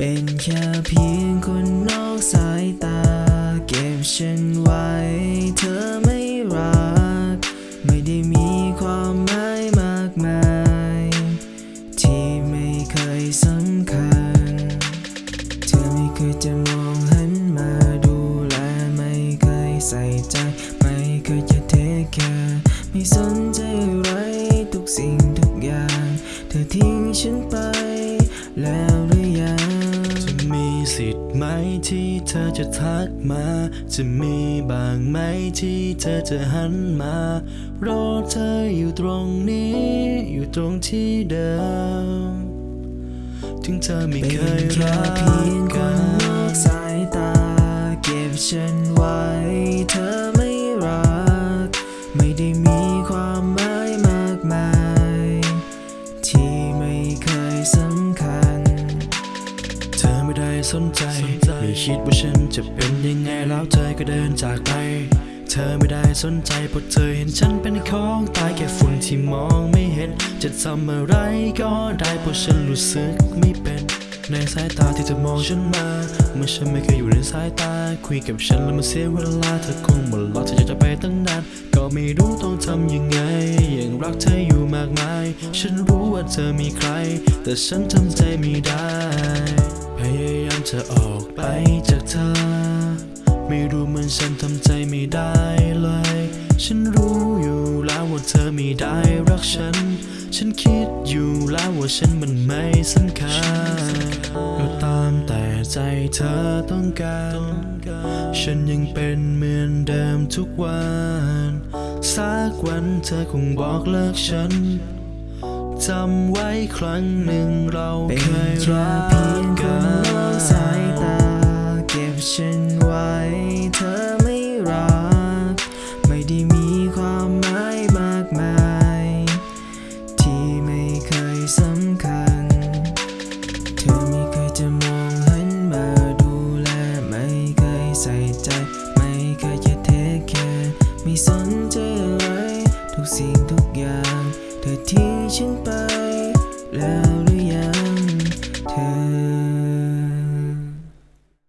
เป็นแค่เพียงคนนอกสายตา เก็บฉันไว้ เธอไม่รัก ไม่ได้มีความหมายมากมาย ที่ไม่เคยสำคัญ เธอไม่เคยจะมองหันมาดูแล ไม่เคยใส่ใจ ไม่เคยจะเทคแคร์ไม่สนใจอะไรทุกสิ่งทุกอย่าง เธอทิ้งฉันไปแล้ว ไหมที่เธอจะทักมา จะมีบ้างไหมที่เธอจะหันมา รอเธออยู่ตรงนี้ อยู่ตรงที่เดิม ถึงเธอไม่เคยรักกันนนอกนสายตาเก็บฉันไว้ สนใจ ไม่คิดว่าฉันจะเป็นยังไงแล้วเธอก็เดินจากไป เธอไม่ได้สนใจเพราะเธอเห็นฉันเป็นของตายแค่ฝุ่นที่มองไม่เห็น จะทำอะไรก็ได้เพราะฉันรู้สึกไม่เป็นในสายตาที่เธอมองฉันมาเมื่อฉันไม่เคยอยู่ในสายตา คุยกับฉันแล้วมันเสียเวลาเธอคงหมดล็อกเธออยากจะไปตั้งนาน ก็ไม่รู้ต้องทำยังไง ยังรักเธออยู่มากมาย ฉันรู้ว่าเธอมีใคร แต่ฉันทำใจไม่ได้ พยายามจะออกไปจากเธอ ไม่รู้เหมือนฉันทำใจไม่ได้เลย ฉันรู้อยู่แล้วว่าเธอไม่ได้รักฉัน ฉันคิดอยู่แล้วว่าฉันมันไม่สำคัญก็ตามแต่ใจเธอต้องการ ฉันยังเป็นเหมือนเดิมทุกวัน สักวันเธอคงบอกเลิกฉันจำไว้ครั้งหนึ่งเราเคยรัเพียกงคกัน สายตา เก็บฉันไว้ เธอไม่รัก ไม่ได้มีความหมายมากมาย ที่ไม่เคยสำคัญ เธอไม่เคยจะมองหันมาดูแล ไม่เคยใส่ใจ ไม่เคยจะเทคแคร์ไม่สนใจอะไร ทุกสิ่งทุกอย่าง เธอทิ้งฉันไป